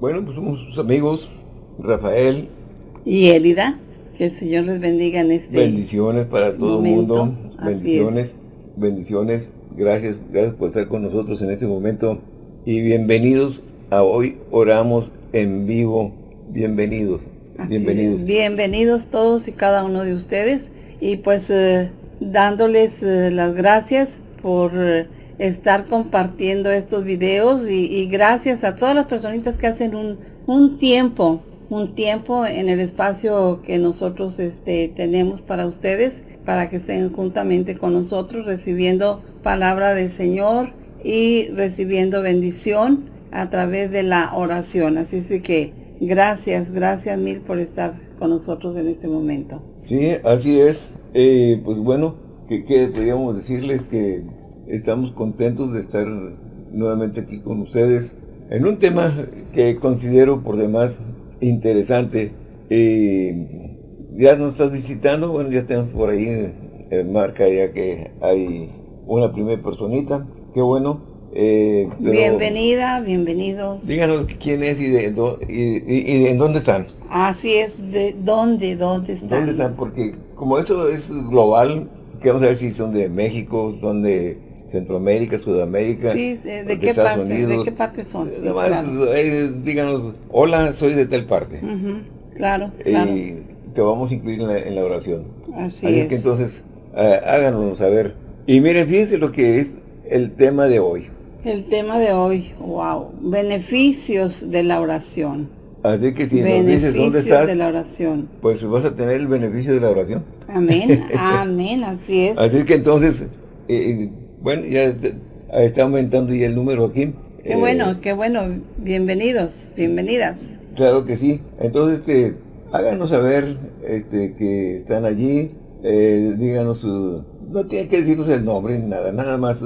Bueno, pues somos sus amigos, Rafael. Y Elida. Que el Señor les bendiga en este Bendiciones para todo el mundo. Bendiciones, bendiciones. Gracias, gracias por estar con nosotros en este momento. Y bienvenidos a Hoy Oramos en Vivo. Bienvenidos. bienvenidos. Bienvenidos todos y cada uno de ustedes. Y pues eh, dándoles eh, las gracias por eh, estar compartiendo estos videos y, gracias a todas las personitas que hacen un, un tiempo un tiempo en el espacio que nosotros este, tenemos para ustedes, para que estén juntamente con nosotros recibiendo palabra del Señor y recibiendo bendición a través de la oración. Así es que gracias, gracias mil por estar con nosotros en este momento. Sí, así es. Eh, pues bueno, que, que podríamos decirles que estamos contentos de estar nuevamente aquí con ustedes en un tema que considero por demás interesante. Eh, ya nos estás visitando, bueno, ya tenemos por ahí en marca ya que hay una primera personita, qué bueno. Eh, Bienvenida, bienvenidos. Díganos quién es y de, y, en dónde están. Así es, de dónde, dónde están. ¿Dónde están? Porque como eso es global, queremos saber si son de México, son de Centroamérica, Sudamérica, sí, de, qué parte, ¿de qué parte son? Eh, díganos, hola, soy de tal parte. Claro, claro. Y te vamos a incluir en la, oración. Así, Así es. que entonces, uh, háganos saber. Y miren, fíjense lo que es el tema de hoy. El tema de hoy, wow, beneficios de la oración. Así que si nos dices dónde estás, de la oración. pues vas a tener el beneficio de la oración. Amén, amén, así es. Así que entonces, eh, bueno, ya está aumentando ya el número aquí. Qué bueno, eh, qué bueno. Bienvenidos, bienvenidas. Claro que sí. Entonces, este, háganos saber este, que están allí. Eh, díganos, no tiene que decirnos el nombre nada, nada más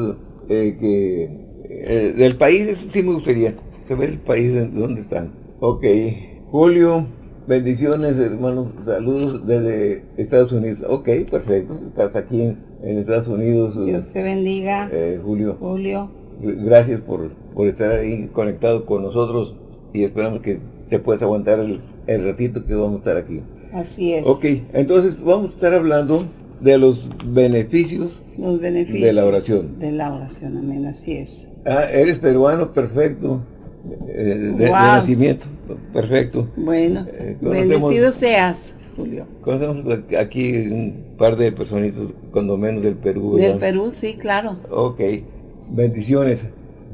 eh, que del país, sí me gustaría saber el país de dónde están. Ok, Julio, bendiciones hermanos, saludos desde Estados Unidos. Ok, perfecto, estás aquí en en Estados Unidos. Dios te bendiga. Eh, Julio. Julio. Gracias por, por estar ahí conectado con nosotros y esperamos que te puedas aguantar el, ratito que vamos a estar aquí. Así es. Ok, entonces vamos a estar hablando de los beneficios, los beneficios de la oración. De la oración, amén, así es. Ah, eres peruano, perfecto. Eh, de, nacimiento, perfecto. Bueno, eh, bendecido seas. Julio. Conocemos aquí un par de personitas, cuando menos del Perú. Del Perú, sí, claro. Ok, bendiciones.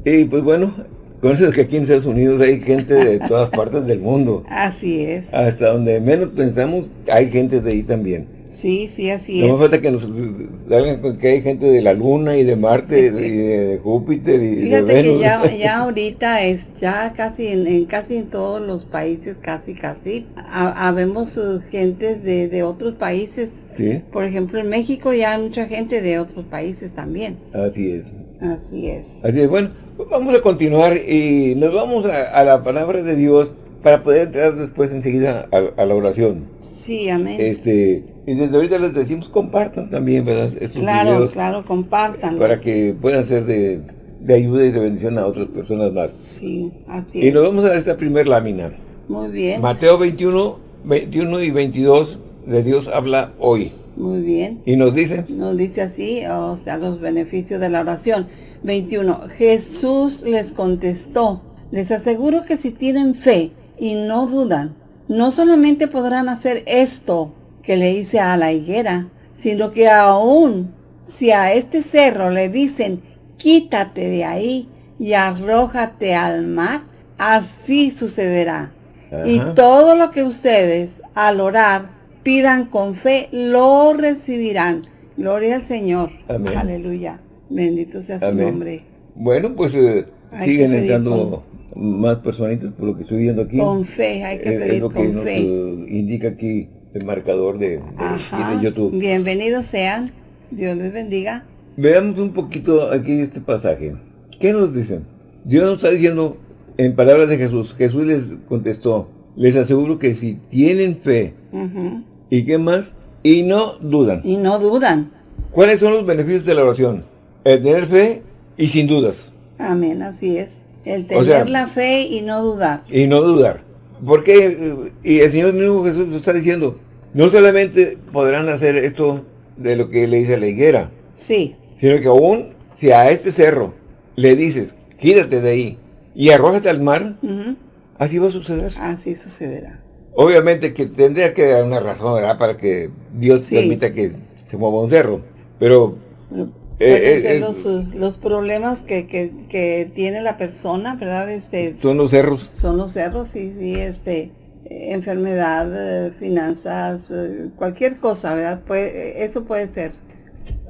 Y pues bueno, conoces que aquí en Estados Unidos hay gente de todas partes del mundo. Así es. Hasta donde menos pensamos, hay gente de ahí también. Sí, sí, así es. No me falta que nos salgan que hay gente de la Luna y de Marte y de, Júpiter y Fíjate de Venus. que ya, ya ahorita es ya casi en, casi en todos los países, casi, casi, habemos uh, gente de, de otros países. Sí. Por ejemplo, en México ya hay mucha gente de otros países también. Así es. Así es. Así es. Bueno, pues vamos a continuar y nos vamos a, la palabra de Dios para poder entrar después enseguida a, a la oración. Sí, amén. Este, y desde ahorita les decimos compartan también, ¿verdad? Estos claro, claro, compartan. Para que puedan ser de, ayuda y de bendición a otras personas más. Sí, así y nos vamos a esta primer lámina. Muy bien. Mateo 21, 21 y 22 de Dios habla hoy. Muy bien. ¿Y nos dice? Nos dice así, o sea, los beneficios de la oración. 21. Jesús les contestó, les aseguro que si tienen fe y no dudan, no solamente podrán hacer esto que le hice a la higuera, sino que aún si a este cerro le dicen, quítate de ahí y arrójate al mar, así sucederá. Y todo lo que ustedes al orar pidan con fe, lo recibirán. Gloria al Señor. Aleluya. Bendito sea su nombre. Bueno, pues eh, siguen entrando más personitas por lo que estoy viendo aquí. Con fe, hay que pedir es lo que nos indica aquí el marcador de, de, YouTube. Bienvenidos sean, Dios les bendiga. Veamos un poquito aquí este pasaje. ¿Qué nos dicen? Dios nos está diciendo en palabras de Jesús, Jesús les contestó, les aseguro que si tienen fe, ¿y qué más? Y no dudan. Y no dudan. ¿Cuáles son los beneficios de la oración? El tener fe y sin dudas. Amén, así es. El tener la fe y no dudar. Y no dudar. Porque, y el Señor mismo Jesús lo está diciendo, no solamente podrán hacer esto de lo que le dice la higuera. Sí. Sino que aún, si a este cerro le dices, quítate de ahí y arrójate al mar, así va a suceder. Así sucederá. Obviamente que tendría que dar una razón, ¿verdad? Para que Dios permita que se mueva un cerro. Pero... Eh, ser los, problemas que, que, tiene la persona, ¿verdad? Este, son los cerros. Son los cerros, sí, sí, este, enfermedad, eh, finanzas, eh, cualquier cosa, ¿verdad? Puede, eso puede ser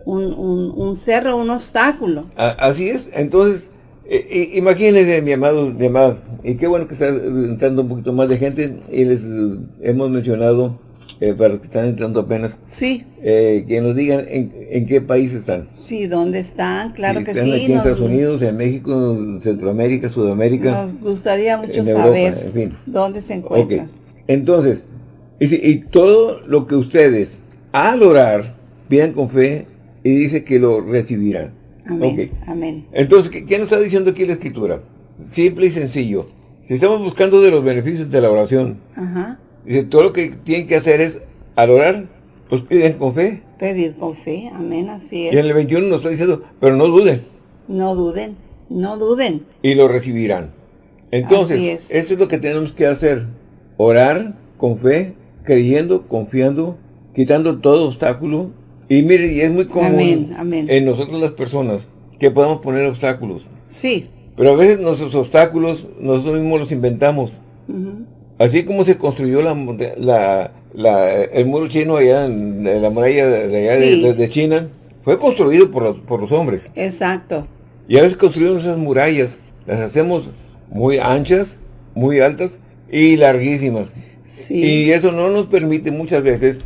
un, un, un cerro, un obstáculo. así es, entonces eh, imagínense, mi amado, mi amado, y qué bueno que está entrando un poquito más de gente, y les hemos mencionado, eh, para los que están entrando apenas, sí. Eh, que nos digan en, qué país están. Sí, dónde están, claro que están sí. aquí en Estados Unidos, en México, Centroamérica, Sudamérica. Nos gustaría mucho saber dónde se encuentran. Entonces, y, y todo lo que ustedes, al orar, pidan con fe, y dice que lo recibirán. Amén. Entonces, ¿qué, nos está diciendo aquí la Escritura? Simple y sencillo. Si estamos buscando de los beneficios de la oración, dice, todo lo que tienen que hacer es, al orar, pues piden con fe. Pedir con fe, amén, así es. Y en el 21 nos está diciendo, pero no duden. No duden, no duden. Y lo recibirán. Entonces, eso es lo que tenemos que hacer. Orar con fe, creyendo, confiando, quitando todo obstáculo y mire, y es muy común en nosotros las personas que podamos poner obstáculos. Sí. Pero a veces nuestros obstáculos nosotros mismos los inventamos. Así como se construyó la, la, el muro chino allá en, la muralla de, allá de, China, fue construido por los, por los hombres. Exacto. Y a veces construimos esas murallas, las hacemos muy anchas, muy altas y larguísimas. Sí. Y eso no nos permite muchas veces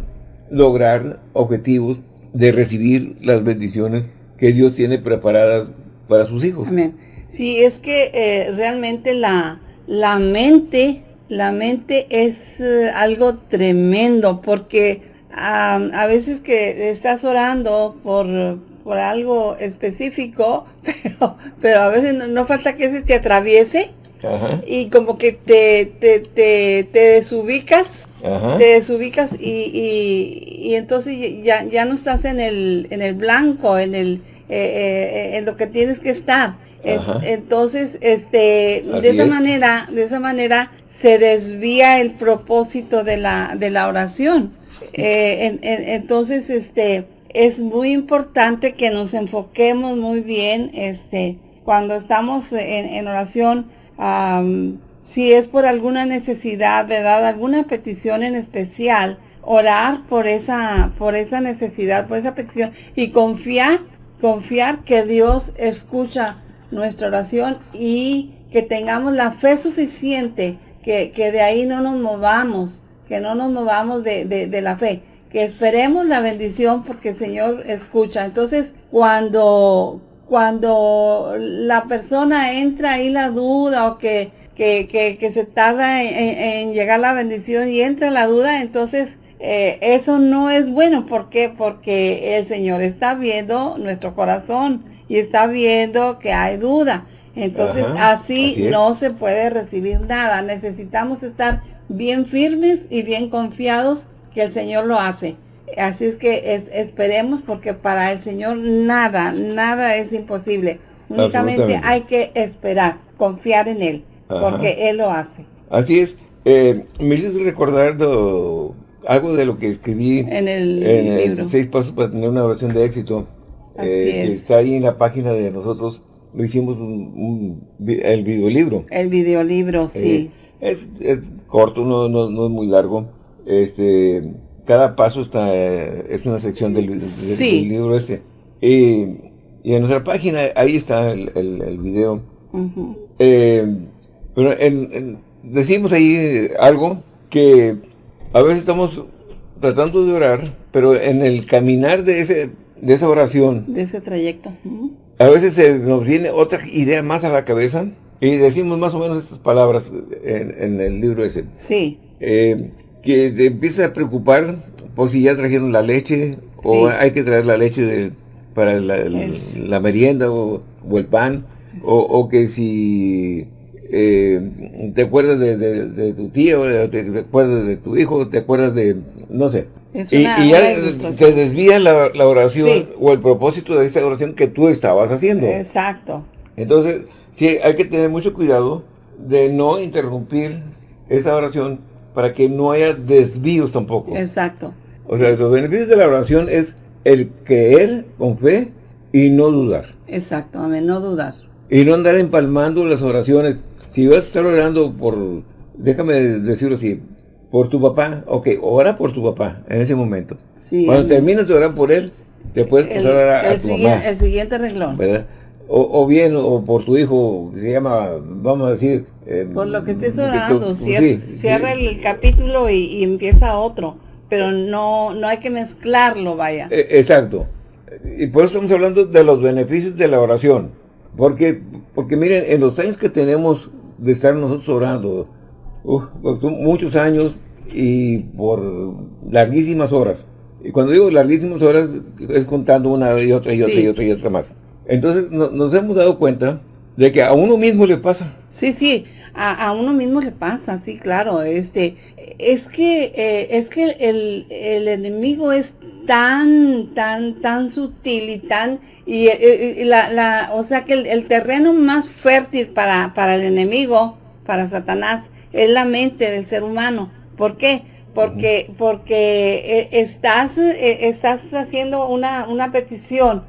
lograr objetivos de recibir las bendiciones que Dios tiene preparadas para sus hijos. Amén. Sí, es que eh, realmente la, la mente, la mente es eh, algo tremendo porque a veces que estás orando por, por algo específico, pero, pero a veces no, falta que se te atraviese y como que te, te, te, te desubicas te desubicas y, y, entonces ya, ya no estás en el, en el blanco, en el eh, eh, en lo que tienes que estar. Entonces, este, de esa manera, de esa manera se desvía el propósito de la, de la oración. Eh, entonces, este, es muy importante que nos enfoquemos muy bien, este, cuando estamos en, en oración, si es por alguna necesidad, ¿verdad? Alguna petición en especial, orar por esa, por esa necesidad, por esa petición y confiar, confiar que Dios escucha nuestra oración y que tengamos la fe suficiente, que, que de ahí no nos movamos, que no nos movamos de, de, de la fe, que esperemos la bendición porque el Señor escucha. Entonces, cuando, cuando la persona entra ahí la duda o que que, que, se tarda en, llegar la bendición y entra la duda, entonces eh, eso no es bueno. ¿Por qué? Porque el Señor está viendo nuestro corazón y está viendo que hay duda. Entonces así, no se puede recibir nada. Necesitamos estar bien firmes y bien confiados que el Señor lo hace. Así es que esperemos porque para el Señor nada, nada es imposible. Únicamente hay que esperar, confiar en Él porque Él lo hace. Así es. Eh, me hiciste recordar algo de lo que escribí en el libro. Seis Pasos para tener una oración de éxito. Eh, que está ahí en la página de nosotros. Lo hicimos un, el videolibro. El videolibro, sí. Eh, es, es, corto, no, no, no, es muy largo. Este, cada paso está es una sección del, libro este. y en nuestra página, ahí está el, el, video. Pero en, decimos ahí algo que a veces estamos tratando de orar, pero en el caminar de ese de esa oración, de ese trayecto, a veces se nos viene otra idea más a la cabeza y decimos más o menos estas palabras en, el libro ese. Sí. Eh, que te empieza a preocupar por si ya trajeron la leche o hay que traer la leche de, para la, merienda o, o el pan o, o que si eh, te acuerdas de, tu tío, te, acuerdas de tu hijo, te acuerdas de, no sé. Y, ya se desvía la, oración o el propósito de esa oración que tú estabas haciendo. Exacto. Entonces, sí, hay que tener mucho cuidado de no interrumpir esa oración para que no haya desvíos tampoco. Exacto. O sea, los beneficios de la oración es el creer con fe y no dudar. Exacto, amén, no dudar. Y no andar empalmando las oraciones. Si vas a estar orando por, déjame decirlo así, por tu papá, ok, ora por tu papá en ese momento. Cuando termines de orar por él, te puedes pasar a, a tu mamá. El siguiente reglón. ¿Verdad? O, bien, o por tu hijo, se llama, vamos a decir... Eh, por lo que estés orando, cierra, el capítulo y, empieza otro, pero no, no hay que mezclarlo, vaya. E, exacto. Y por eso estamos hablando de los beneficios de la oración. Porque, porque miren, en los años que tenemos de estar nosotros orando, pues son muchos años y por larguísimas horas. Y cuando digo larguísimas horas, es contando una y otra y otra y otra y otra más. Entonces nos hemos dado cuenta de que a uno mismo le pasa. Sí, sí, a, uno mismo le pasa, sí, claro. Este, es que, eh, es que el, el, enemigo es tan, tan, tan sutil y tan, y, la, la, o sea que el, terreno más fértil para, para el enemigo, para Satanás, es la mente del ser humano. ¿Por qué? Porque, porque eh, estás, eh, estás haciendo una, una petición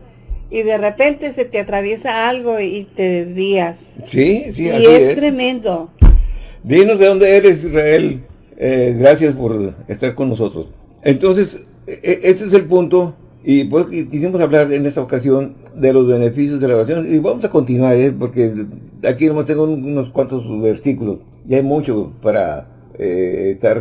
y de repente se te atraviesa algo y te desvías. Sí, sí, y es, tremendo. Dinos de dónde eres, Israel. Eh, gracias por estar con nosotros. Entonces, este es el punto, y pues quisimos hablar en esta ocasión de los beneficios de la oración, y vamos a continuar, ¿eh? porque aquí nomás tengo unos cuantos versículos, y hay mucho para eh, estar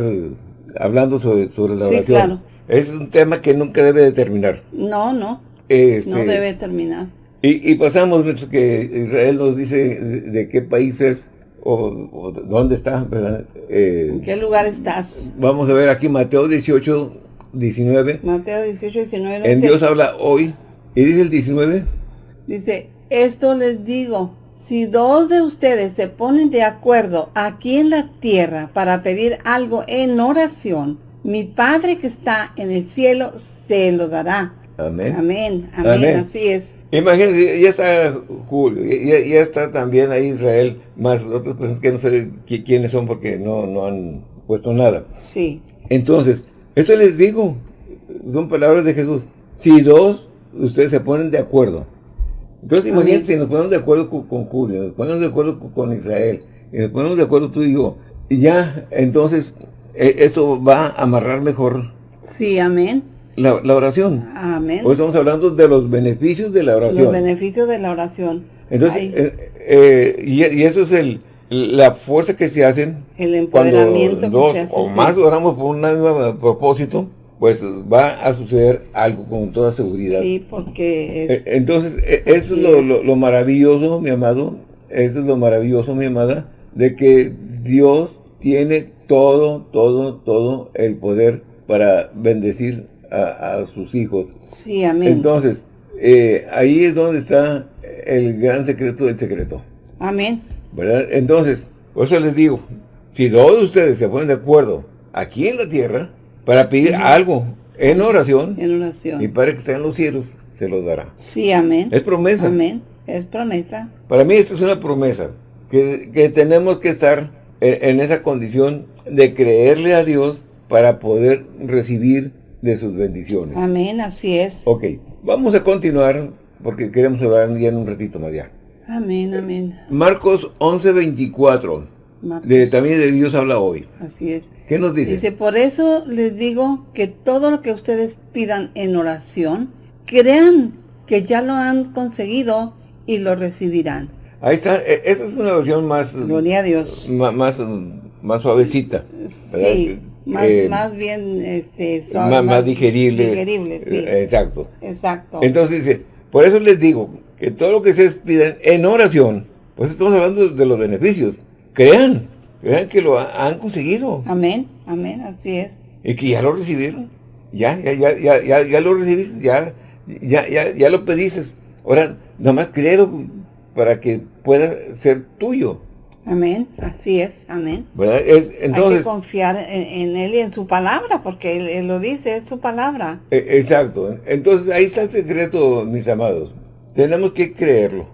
hablando sobre, sobre la oración. Claro. Es un tema que nunca debe de terminar. No, no. Este, no debe terminar. Y, pasamos, que Israel nos dice de, qué país es o, dónde está, eh, ¿En qué lugar estás? Vamos a ver aquí Mateo 18, 19. Mateo 18, 19. En Dios habla hoy. ¿Y dice el 19? Dice, esto les digo, si dos de ustedes se ponen de acuerdo aquí en la tierra para pedir algo en oración, mi Padre que está en el cielo se lo dará. Amén. Amén, amén, así es. Imagínense, ya está Julio, ya, está también ahí Israel, más otras personas que no sé quiénes son porque no, no han puesto nada. Sí. Entonces, esto les digo, son palabras de Jesús. Si dos, ustedes se ponen de acuerdo. Entonces, imagínense, si nos ponemos de acuerdo con, Julio, nos ponemos de acuerdo con, Israel, y nos ponemos de acuerdo tú y yo, y ya, entonces, e, esto va a amarrar mejor. Sí, amén la, oración. Amén. Hoy estamos hablando de los beneficios de la oración. Los beneficios de la oración. Entonces, eh, eh, y, y eso es el, la fuerza que se hacen el empoderamiento dos o más oramos por un mismo propósito, pues va a suceder algo con toda seguridad. Sí, porque eh, Entonces, eso es lo, lo, maravilloso, mi amado, eso es lo maravilloso, mi amada, de que Dios tiene todo, todo, todo el poder para bendecir a, sus hijos. Sí, amén. Entonces, eh, ahí es donde está el gran secreto del secreto. Amén. ¿Verdad? Entonces, por eso les digo, si todos ustedes se ponen de acuerdo aquí en la tierra para pedir algo en oración, en oración, y para que estén en los cielos, se los dará. Sí, amén. Es promesa. Amén. Es promesa. Para mí esta es una promesa, que, que tenemos que estar en, en esa condición de creerle a Dios para poder recibir de sus bendiciones. Amén, así es. Ok, vamos a continuar porque queremos hablar ya en un ratito más ya. Amén, amén. Marcos 11, 24. De, también de Dios habla hoy. Así es. ¿Qué nos dice? Dice, por eso les digo que todo lo que ustedes pidan en oración, crean que ya lo han conseguido y lo recibirán. Ahí está, e, esa es una versión más... Gloria a Dios. Más, más, suavecita. Sí. Más, eh, más bien este, más, digerible. digerible sí. Eh, exacto. Exacto. Entonces dice, por eso les digo que todo lo que se piden en oración, pues estamos hablando de los beneficios. Crean, crean que lo han conseguido. Amén, amén, así es. Y que ya lo recibieron. Ya, ya, ya, ya, ya, ya lo recibiste, ya, ya, ya, ya lo pediste. Ahora, nomás créelo para que pueda ser tuyo. Amén, así es, amén. ¿verdad? Es- Hay entonces, que confiar en, en Él y en su palabra, porque él, él lo dice, es su palabra. e- exacto. Entonces ahí está el secreto, mis amados. Tenemos que creerlo.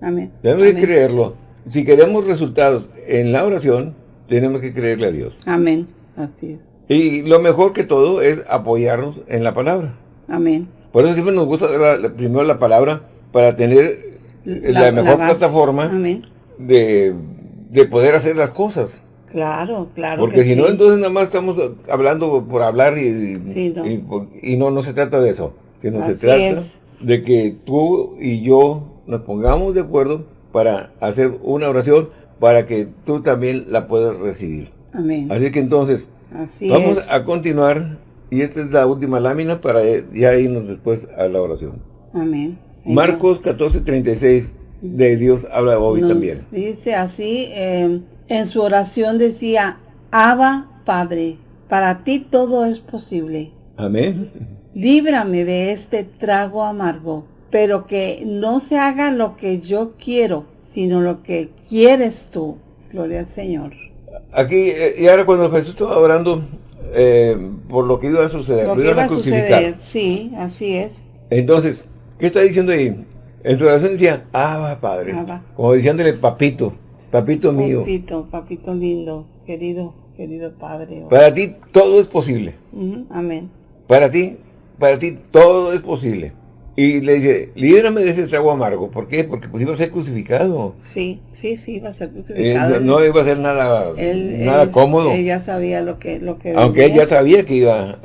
Amén. Tenemos que creerlo. Si queremos resultados en la oración, tenemos que creerle a Dios. Amén, así es. Y lo mejor que todo es apoyarnos en la palabra. Amén. Por eso siempre nos gusta la- la- primero la palabra para tener la, mejor plataforma Amén. de, de poder hacer las cosas. Claro, claro. Porque que si no, entonces nada más estamos hablando por hablar y, Sí, no. y, y no, no se trata de eso. Sino se trata es. de que tú y yo nos pongamos de acuerdo para hacer una oración para que tú también la puedas recibir. Amén. Así que entonces, Así vamos es. a continuar y esta es la última lámina para ya irnos después a la oración. Amén. Marcos 14:36 de Dios habla hoy Nos también. Dice así, eh, en su oración decía, Abba, Padre, para ti todo es posible. Amén. Líbrame de este trago amargo, pero que no se haga lo que yo quiero, sino lo que quieres tú. Gloria al Señor. Aquí, eh, y ahora cuando Jesús estaba orando eh, por lo que iba a suceder, Lo lo iban iba a suceder, sí, así es. Entonces, ¿qué está diciendo ahí? En su oración decía, ah, Padre. Abba. Como diciéndole, papito, papito mío. Papito, papito lindo, querido, querido Padre. Para ti todo es posible. Amén. Para ti, para ti todo es posible. Y le dice, líbrame de ese trago amargo. ¿Por qué? Porque pues iba a ser crucificado. Sí, sí, sí, va a ser Eh, crucificado. no, Él- no iba a ser nada, él- nada él- cómodo. Él ya sabía lo que, lo que Aunque ya sabía que iba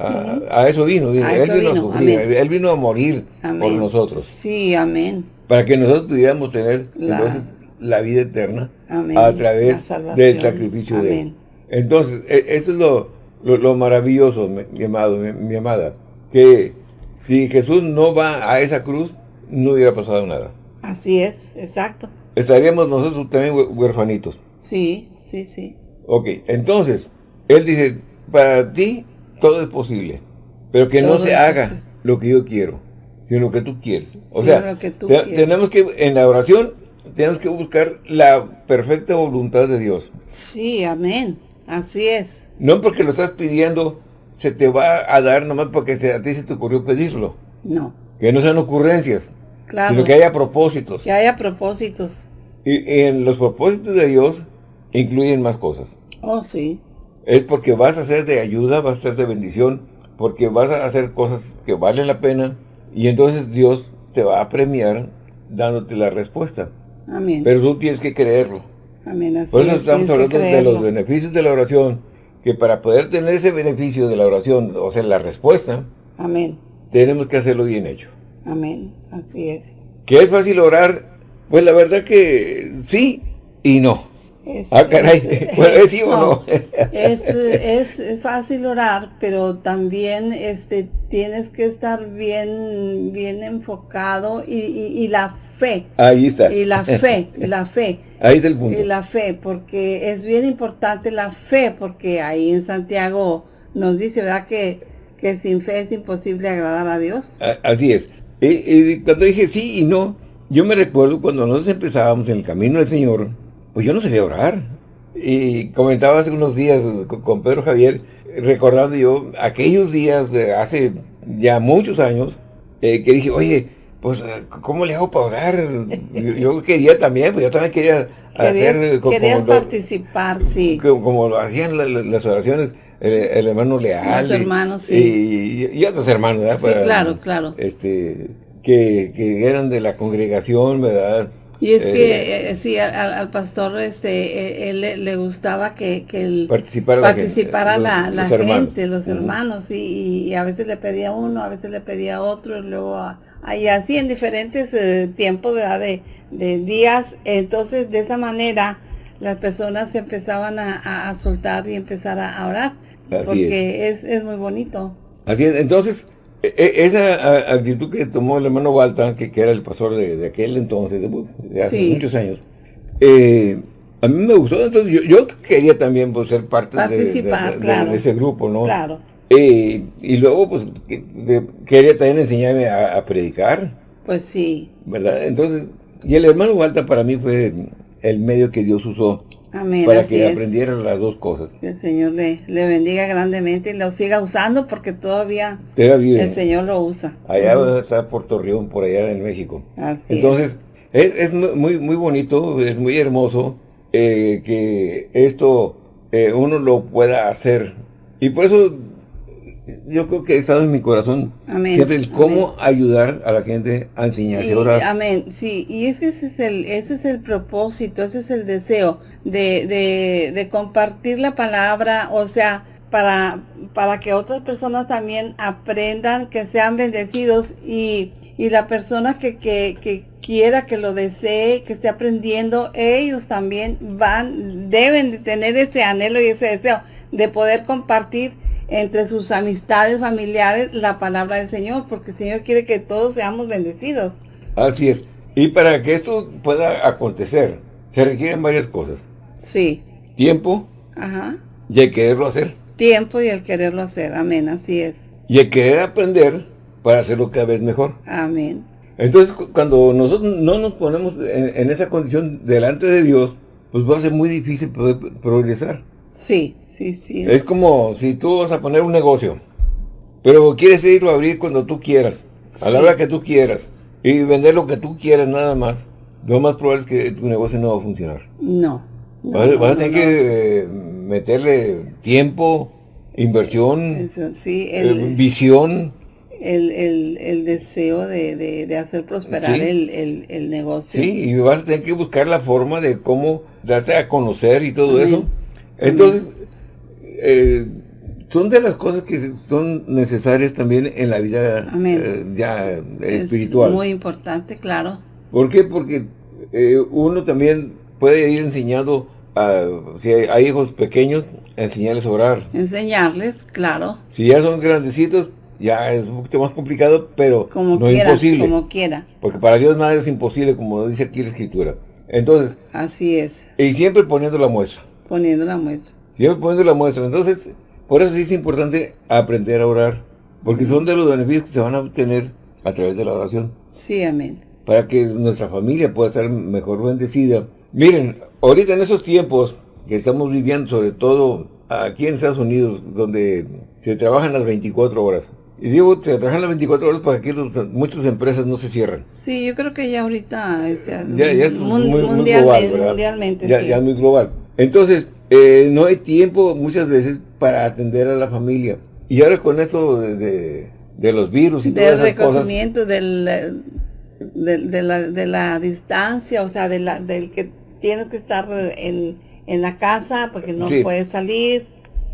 a, eso vino, vino. A él eso vino, vino, a sufrir, amén. él vino a morir por nosotros, Sí, amén. para que nosotros pudiéramos tener La- entonces la vida eterna Amén. a través del sacrificio de él. Entonces, e- eso es lo, lo, lo maravilloso, mi, mi amado, mi, mi amada, que si Jesús no va a esa cruz, no hubiera pasado nada. Así es, exacto. Estaríamos nosotros también hue- huerfanitos. Sí, sí, sí. Ok, entonces, él dice, para ti todo es posible, pero que no se es haga lo que yo quiero, sino lo que tú quieres. O Sí, sea, que te- tenemos que, en la oración, tenemos que buscar la perfecta voluntad de Dios. Sí, amén. Así es. No porque lo estás pidiendo, se te va a dar nomás porque se- a ti se te ocurrió pedirlo. No, Que no sean ocurrencias, claro. sino que haya propósitos. Que haya propósitos. Y, y en los propósitos de Dios incluyen más cosas. Oh, sí. Es porque vas a ser de ayuda, vas a ser de bendición, porque vas a hacer cosas que valen la pena y entonces Dios te va a premiar dándote la respuesta. Amén. Pero tú tienes que creerlo. amén. Así Por eso es, estamos hablando de los beneficios de la oración, que para poder tener ese beneficio de la oración, o sea, la respuesta, Amén. tenemos que hacerlo bien hecho. Amén. Así es. ¿Que es fácil orar? Pues la verdad que sí y no. Es- Ah, caray. es- Bueno, ¿es sí o no? es, fácil orar, pero también este tienes que estar bien, bien enfocado y, y, y la fe, Ahí está. y la fe, la fe, Ahí está el punto. y la fe, porque es bien importante la fe, porque ahí en Santiago nos dice, ¿verdad? Que, que sin fe es imposible agradar a Dios. Así es. Y, y cuando dije sí y no, yo me recuerdo cuando nosotros empezábamos en el camino del Señor, pues yo no sabía orar. Y comentaba hace unos días con, con Pedro Javier, recordando yo aquellos días de hace ya muchos años, eh, que dije, oye, pues, ¿cómo le hago para orar? Yo, yo quería también, pues yo también quería hacer Querías, eh, co- querías como, lo, participar, sí. como, como lo hacían la- la- las oraciones el, el hermano Leal. Los y- hermanos, sí. y, y otros hermanos, ¿verdad? Sí, claro, claro. este que, que eran de la congregación, ¿verdad? Y es Eh, que, eh, sí, al, al pastor este, eh, él, le, gustaba que, que el, Participara la gente, participara los- la, hermanos. gente, los hermanos, y, y a veces le pedía uno, a veces le pedía otro, y luego, a- y así en diferentes eh, tiempos, ¿verdad? De, de días, entonces de esa manera las personas se empezaban a, a- soltar y empezar a, orar, Así porque es. Es, muy bonito. Así es, entonces, e- e- esa actitud que tomó el hermano Walter, que, que era el pastor de, de aquel entonces, de, hace Sí. muchos años, eh, a mí me gustó, entonces yo, yo quería también pues, ser parte Participar, de- de- claro. de ese grupo, ¿no? Claro, Eh, y luego, pues, quería también enseñarme a, a predicar, pues sí, ¿verdad? Entonces, Y el hermano Walter para mí fue el medio que Dios usó Amén. para que es. aprendiera las dos cosas. Que el Señor le, le bendiga grandemente y lo siga usando porque todavía el Señor lo usa. Allá está Puerto Rión, por allá en México. Así Entonces, es, es muy, muy bonito, es muy hermoso eh, que esto eh, uno lo pueda hacer. Y por eso yo creo que ha estado en mi corazón Amén, siempre el cómo ayudar a la gente a enseñarse a Y- orar. amén, sí, y es que ese es el, ese es el propósito, ese es el deseo de, de, de compartir la palabra, o sea, para, para que otras personas también aprendan, que sean bendecidos y, y la persona que, que, que quiera, que lo desee, que esté aprendiendo, ellos también van, deben de tener ese anhelo y ese deseo de poder compartir entre sus amistades familiares la palabra del Señor, porque el Señor quiere que todos seamos bendecidos. Así es. Y para que esto pueda acontecer, se requieren varias cosas. Sí, Tiempo ajá. y el quererlo hacer. Tiempo y el quererlo hacer, amén, así es, Y el querer aprender para hacerlo cada vez mejor. amén. Entonces, cu- cuando nosotros no nos ponemos en, en esa condición delante de Dios, pues va a ser muy difícil poder progresar. Sí, sí, sí. Es como si tú vas a poner un negocio, pero quieres irlo a abrir cuando tú quieras, a la hora que tú quieras, y vender lo que tú quieras nada más. Lo más probable es que tu negocio no va a funcionar. No. no, Vas, a- tener no, que eh, meterle tiempo, inversión, Eso, sí, eh, visión. el, el, el deseo de, de, de hacer prosperar Sí. el, el, el negocio. Sí, y vas a tener que buscar la forma de cómo darte a conocer y todo Amén. eso. Entonces, eh, son de las cosas que son necesarias también en la vida eh, ya Es espiritual. muy importante, claro. ¿Por qué? Porque eh, uno también puede ir enseñando, a, si hay, hay hijos pequeños, a enseñarles a orar. Enseñarles, claro, Si ya son grandecitos, ya es un poquito más complicado, pero como no es quiera, imposible. como quiera. Porque para Dios nada es imposible, como dice aquí la Escritura. Entonces, Así es, y siempre poniendo la muestra. poniendo la muestra. Siempre poniendo la muestra. Entonces, por eso sí es importante aprender a orar. Porque son de los beneficios que se van a obtener a través de la oración. Sí, amén. Para que nuestra familia pueda estar mejor bendecida. Miren, ahorita en esos tiempos que estamos viviendo, sobre todo aquí en Estados Unidos, donde se trabajan las 24 horas. Y digo, se trabajan las 24 horas para que los- muchas empresas no se cierren. Sí, yo creo que ya ahorita es ya- Ya, ya es muy, muy mundialmente, global, mundialmente, ya, sí. ya es muy global. Entonces, eh, no hay tiempo muchas veces para atender a la familia. Y ahora con esto de, de- de los virus y del todas esas cosas, del, de, de la, de la distancia, o sea, de la, del que tienes que estar en, en la casa porque no Sí. puedes salir.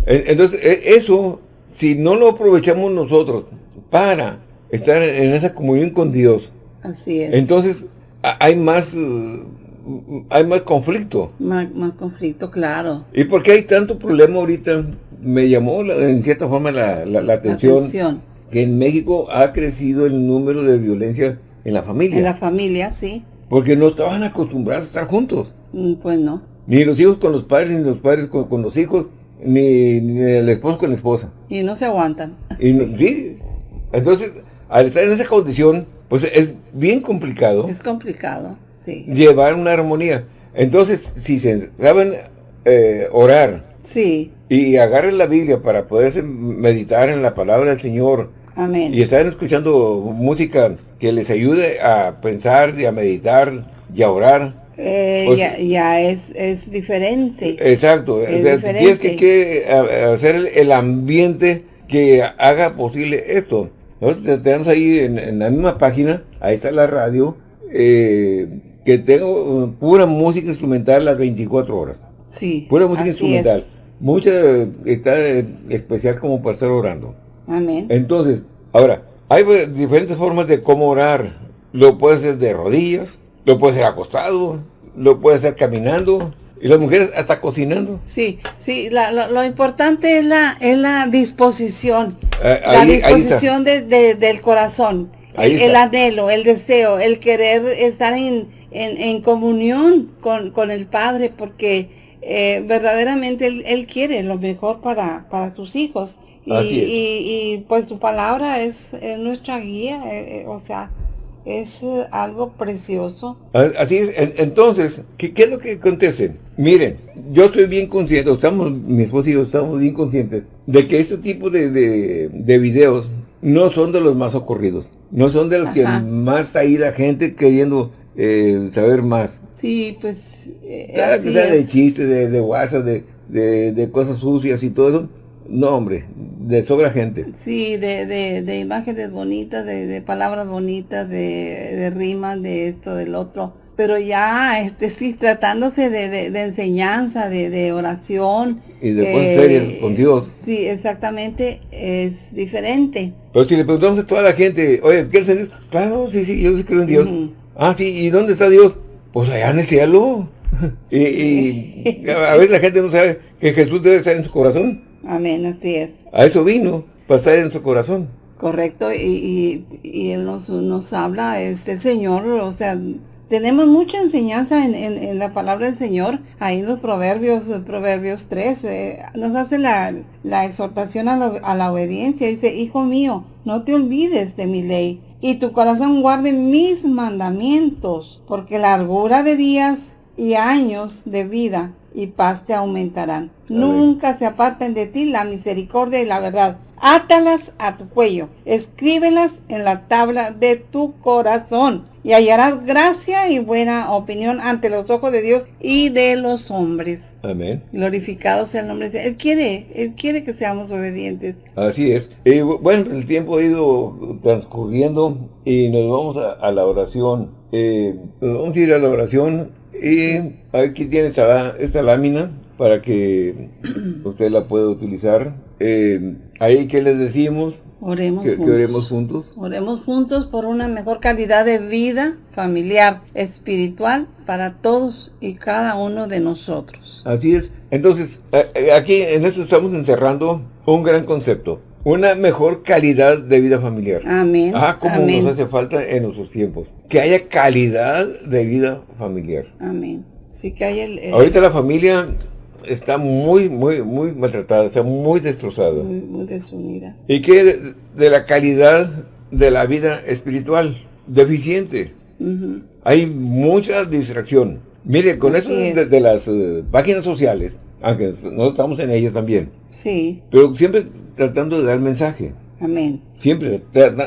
en- entonces e- eso, si no lo aprovechamos nosotros para estar en esa comunión con Dios, Así es. entonces hay más, hay más conflicto. más, más conflicto, claro. ¿Y por qué hay tanto problema ahorita? Me llamó la- en cierta forma la, la- la atención. Atención. que en México ha crecido el número de violencia en la familia. En la familia, sí. Porque no estaban acostumbrados a estar juntos. Mm, Pues no. Ni los hijos con los padres, ni los padres con, con los hijos, ni, ni el esposo con la esposa. Y no se aguantan. Y no- sí. Entonces, al estar en esa condición, pues es bien complicado Es complicado, sí. llevar una armonía. Entonces, si se saben eh, orar Sí, y agarren la Biblia para poderse meditar en la palabra del Señor, amén. y están escuchando música que les ayude a pensar y a meditar y a orar. Eh, pues- ya, ya es, es diferente. Exacto. Es o sea, diferente. tienes que, hacer el, ambiente que haga posible esto. Nosotros te- tenemos ahí en, en la misma página, ahí está la radio, eh, que tengo uh, pura música instrumental las 24 horas. sí. Pura música instrumental. es. Mucha está especial como para estar orando. Amén. Entonces, ahora, hay diferentes formas de cómo orar. Lo puedes hacer de rodillas, lo puedes hacer acostado, lo puedes hacer caminando, y las mujeres hasta cocinando. Sí, sí, la- lo, lo importante es la, es la disposición, Eh, la ahí, disposición de- de- del corazón, Ahí el, está. anhelo, el deseo, el querer estar en, en, en comunión con, con el Padre, porque eh, verdaderamente él, él quiere lo mejor para, para sus hijos. Y, y, y, pues su palabra es, es nuestra guía, eh, eh, o sea, es algo precioso. Así es, entonces, ¿qué, ¿qué, es lo que acontece? Miren, yo estoy bien consciente, estamos, mi esposo y yo estamos bien conscientes de que este tipo de, de, videos no son de los más ocurridos, no son de los que más está ahí la gente queriendo eh, saber más. Sí, pues... Eh, que sea de chistes, de, de WhatsApp, de, de, cosas sucias y todo eso, no, hombre, de sobra gente. Sí, de, de, de imágenes bonitas, de, de palabras bonitas, de, de, rimas, de esto, del otro. Pero ya, este sí, tratándose de, de, enseñanza, de, oración. Y de cosas serias con Dios. Sí, exactamente, es diferente. Pero si le preguntamos a toda la gente, oye, ¿qué es Dios? Claro, sí, sí, yo sí creo en Dios. Ah, sí, ¿y dónde está Dios? Pues allá en el cielo. y, y a veces la gente no sabe que Jesús debe estar en su corazón. Amén, así es. A eso vino, para estar en su corazón. Correcto, y, Él nos, nos habla, este Señor, o sea, tenemos mucha enseñanza en, la palabra del Señor, ahí en los Proverbios, Proverbios 3, eh, nos hace la, exhortación a, a, la obediencia, dice, Hijo mío, no te olvides de mi ley, y tu corazón guarde mis mandamientos, porque largura de días y años de vida y paz te aumentarán. Nunca se aparten de ti la misericordia y la verdad. Átalas a tu cuello, escríbelas en la tabla de tu corazón y hallarás gracia y buena opinión ante los ojos de Dios y de los hombres. Amén. Glorificado sea el nombre de Dios. Él quiere, Él quiere que seamos obedientes. Así es. bueno, el tiempo ha ido transcurriendo y nos vamos a, la oración. Eh, vamos a ir a la oración y aquí tiene esta, esta lámina para que usted la pueda utilizar. Eh, ahí, ¿qué les decimos? Oremos que, juntos. oremos juntos. Oremos juntos por una mejor calidad de vida familiar, espiritual, para todos y cada uno de nosotros. Así es. Entonces, eh, aquí en esto estamos encerrando un gran concepto una mejor calidad de vida familiar. Amén. Ah, como nos hace falta en nuestros tiempos. Que haya calidad de vida familiar. Amén. Sí que hay el, Ahorita la familia está muy, muy, muy maltratada, está muy destrozada. Muy, desunida. Y que de, la calidad de la vida espiritual, deficiente. Hay mucha distracción. Mire, con eso de, las eh, páginas sociales, aunque nosotros estamos en ellas también. Sí. Pero siempre tratando de dar mensaje. Amén. Siempre,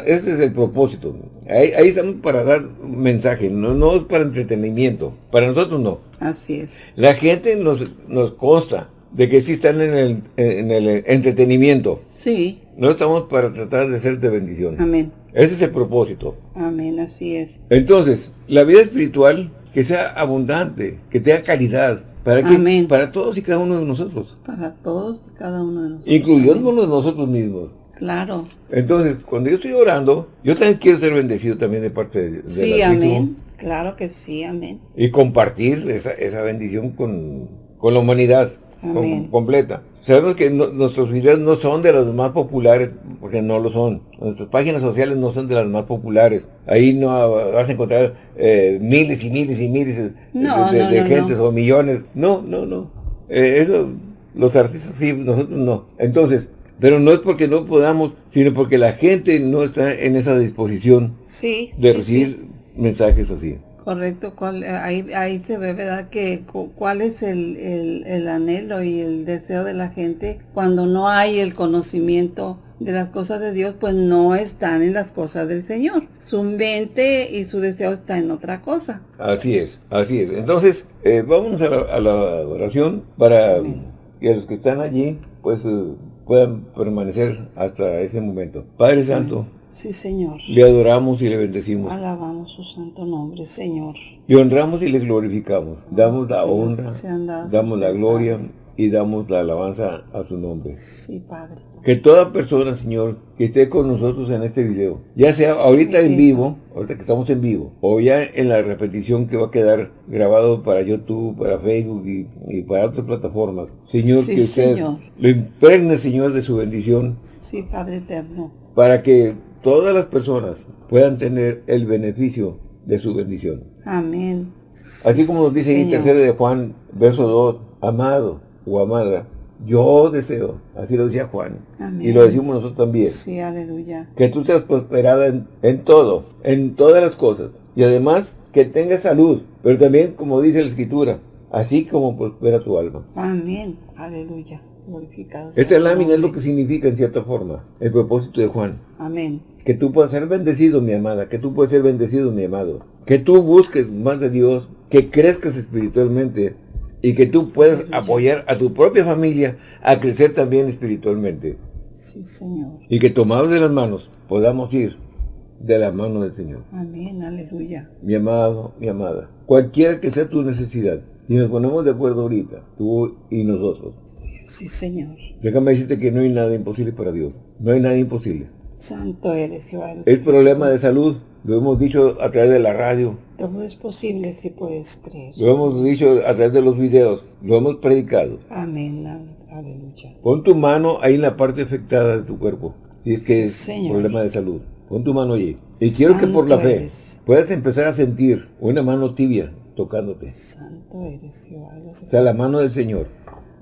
ese es el propósito. Ahí, estamos para dar mensaje, no, no es para entretenimiento. Para nosotros no. Así es. La gente nos, nos consta de que sí están en el, en el entretenimiento. Sí. No estamos para tratar de ser de bendición. Amén. Ese es el propósito. Amén, así es. Entonces, la vida espiritual, que sea abundante, que tenga calidad, ¿Para Para todos y cada uno de nosotros. Para todos y cada uno de nosotros. Incluyéndonos nosotros mismos. Claro. Entonces, cuando yo estoy orando, yo también quiero ser bendecido también de parte de, Sí, amén. Claro que sí, amén. Y compartir esa, esa bendición con, con la humanidad completa. Sabemos que nuestros videos no son de los más populares, porque no lo son. Nuestras páginas sociales no son de las más populares. Ahí no vas a encontrar eh, miles y miles y miles de, gentes o millones. No, no, no. Eh, eso, los artistas sí, nosotros no. Entonces, pero no es porque no podamos, sino porque la gente no está en esa disposición de recibir mensajes así. Correcto, cuál, ahí, ahí se ve, ¿verdad? Que cuál es el, anhelo y el deseo de la gente cuando no hay el conocimiento de las cosas de Dios, pues no están en las cosas del Señor. Su mente y su deseo está en otra cosa. Así es, así es. Entonces, eh, vamos a la, oración para que los que están allí, pues eh, puedan permanecer hasta ese momento. Padre Santo, Sí, Señor. Le adoramos y le bendecimos. Alabamos su santo nombre, Señor. Le honramos y le glorificamos. Damos la honra, damos la gloria y damos la alabanza a su nombre. Sí, Padre. Que toda persona, Señor, que esté con nosotros en este video, ya sea ahorita en vivo, ahorita que estamos en vivo, o ya en la repetición que va a quedar grabado para YouTube, para Facebook y, para otras plataformas, Señor, que usted lo impregne, Señor, de su bendición. Sí, Padre eterno. Para que todas las personas puedan tener el beneficio de su bendición. Amén. Así como nos dice en tercero de Juan, verso 2, amado o amada, Yo deseo, así lo decía Juan, Amén. y lo decimos nosotros también, Sí, aleluya. que tú seas prosperada en, en todo, en todas las cosas, y además que tengas salud, pero también, como dice la Escritura, así como prospera tu alma. Amén. Aleluya. Glorificado Esta lámina es lo que significa, en cierta forma, el propósito de Juan. Amén. Que tú puedas ser bendecido, mi amada, que tú puedas ser bendecido, mi amado. Que tú busques más de Dios, que crezcas espiritualmente y que tú puedas apoyar a tu propia familia a crecer también espiritualmente. Sí, Señor. Y que tomados de las manos podamos ir de la mano del Señor. Amén. Aleluya. Mi amado, mi amada, cualquiera que sea tu necesidad, y nos ponemos de acuerdo ahorita, tú y nosotros, Sí, Señor. déjame decirte que no hay nada imposible para Dios. No hay nada imposible. Santo eres, Jehová. El problema de salud, lo hemos dicho a través de la radio, Todo es posible si puedes creer. lo hemos dicho a través de los videos, lo hemos predicado. Amén. Aleluya. Pon tu mano ahí en la parte afectada de tu cuerpo, si es que Sí, es Señor. problema de salud. Pon tu mano allí. Y quiero que por la fe eres. puedas empezar a sentir una mano tibia tocándote. Santo eres, Jehová. O sea, la mano del Señor.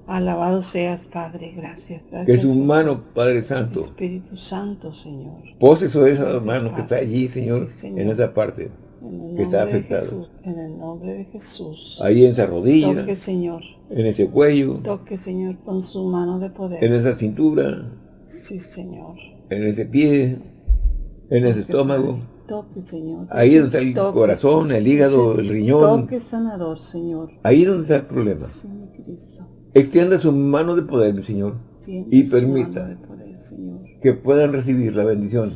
Alabado seas, Padre. Gracias. Gracias. Que su por- mano, Padre Santo, Espíritu Santo, Señor. pose sobre esa Gracias, mano que está allí, Señor, Sí, Señor. en esa parte. En Que está afectado. Jesús. En el nombre de Jesús. Ahí en esa rodilla, Toque, Señor. en ese cuello, Toque, Señor, con su mano de poder. en esa cintura, Sí, Señor. en ese pie, en ese Toque, estómago. Toque, Señor. Ahí donde está el toque. corazón, el hígado, el riñón. Toque sanador, Señor. Ahí donde está el problema. Sí, mi Cristo. Extienda su mano de poder, mi Señor, Tiende Y su permita. mano de poder, Señor. Que puedan recibir la bendición.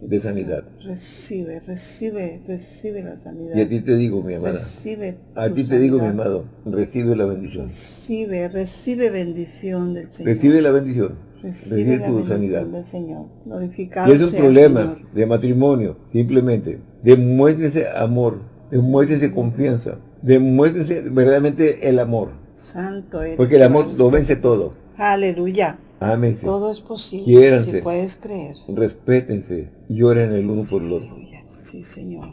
De sanidad. Recibe, recibe, recibe la sanidad. Y a ti te digo, mi amada, Recibe a ti te digo, mi amado, recibe la bendición. Recibe, recibe bendición del Señor. Recibe la bendición. Recibe Recibe la tu bendición sanidad. del Señor. Glorificado Y es un sea el problema Señor. de matrimonio, simplemente. Demuéstrense amor, demuéstrense confianza, demuéstrense verdaderamente el amor. Santo eres. Porque el amor lo vence todo. Aleluya. Ámense, Todo es posible. Quiéranse. Si puedes creer. respétense, lloren el uno por el otro. Sí, Señor.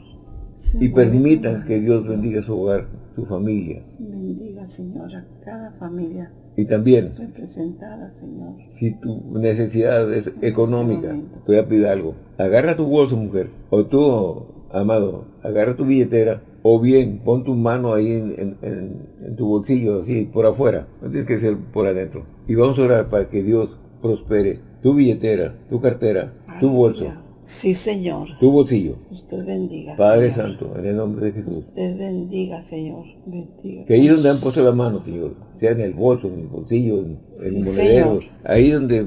Y permitan que Dios bendiga su hogar, su familia. Bendiga, Señor, a cada familia Y también, representada, Señor. si tu necesidad es económica, te voy a pedir algo. Agarra tu bolso, mujer. O tú, amado, agarra tu billetera. O bien, pon tu mano ahí en, en- en- en tu bolsillo, así, por afuera. No tienes que ser por adentro. Y vamos a orar para que Dios prospere tu billetera, tu cartera, tu bolso. Sí, Señor. tu bolsillo. Usted bendiga, Padre Señor. Santo, en el nombre de Jesús. Usted bendiga, Señor. Bendiga. Que ahí donde han puesto la mano, Señor, sea en el bolso, en el bolsillo, en, Sí, monederos, Señor. ahí donde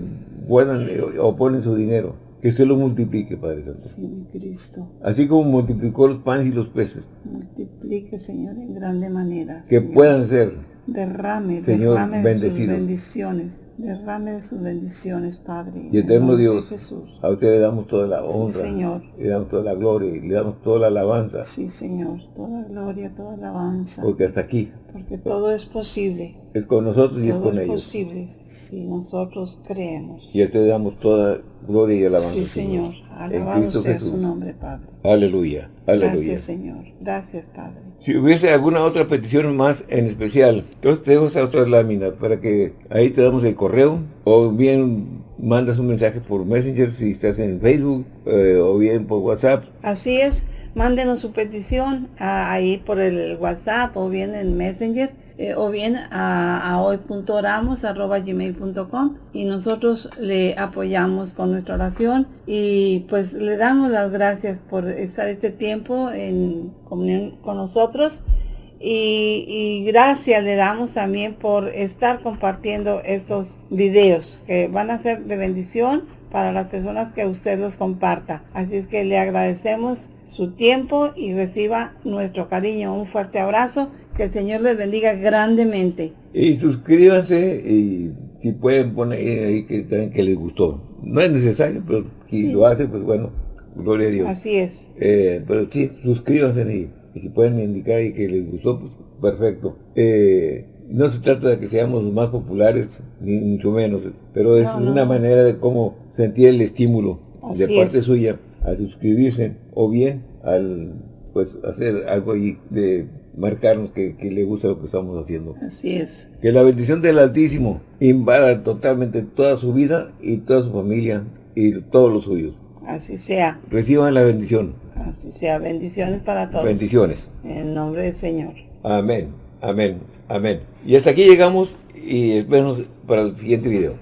puedan eh, o ponen su dinero, que usted lo multiplique, Padre Santo. Sí, Cristo. Así como multiplicó los panes y los peces, Multiplique, Señor, en grande manera. que Señor. puedan ser, Derrame, Señor, derrame de sus bendiciones. Derrame de sus bendiciones, Padre. en y eterno Dios, Jesús. a usted le damos toda la Sí, honra, Señor. le damos toda la gloria, y le damos toda la alabanza, Sí, Señor. Toda gloria, toda alabanza. porque hasta aquí Porque todo es posible. es con nosotros y es Todo con es ellos. posible si nosotros creemos. Y a usted le damos toda gloria y alabanza, Sí, Señor. Alabado Cristo sea Jesús. su nombre, Padre. Aleluya, aleluya. Gracias, Señor. Gracias, Padre. Si hubiese alguna otra petición más en especial, entonces te dejo esa otra lámina para que ahí te damos el correo o bien mandas un mensaje por Messenger si estás en Facebook eh, o bien por WhatsApp. Así es, mándenos su petición a- ahí por el WhatsApp o bien en Messenger eh, o bien a, a hoy.oramos.gmail.com y nosotros le apoyamos con nuestra oración y pues le damos las gracias por estar este tiempo en comunión con nosotros y, y gracias le damos también por estar compartiendo estos videos que van a ser de bendición para las personas que usted los comparta. Así es que le agradecemos su tiempo y reciba nuestro cariño. Un fuerte abrazo. Que el Señor les bendiga grandemente. Y suscríbanse y si pueden poner ahí que, que les gustó. No es necesario, pero si Sí. lo hacen, pues bueno, gloria a Dios. Así es. Eh, pero sí, suscríbanse ahí. Y si pueden indicar ahí que les gustó, pues perfecto. Eh, no se trata de que seamos más populares, ni mucho menos, pero es No, no, una manera de cómo sentir el estímulo de parte es. suya al suscribirse o bien al pues hacer algo ahí de marcarnos que, le gusta lo que estamos haciendo. Así es. Que la bendición del Altísimo invada totalmente toda su vida y toda su familia y todos los suyos. Así sea. Reciban la bendición. Así sea. Bendiciones para todos. Bendiciones. En el nombre del Señor. Amén. Amén. Amén. Y hasta aquí llegamos y esperamos para el siguiente video.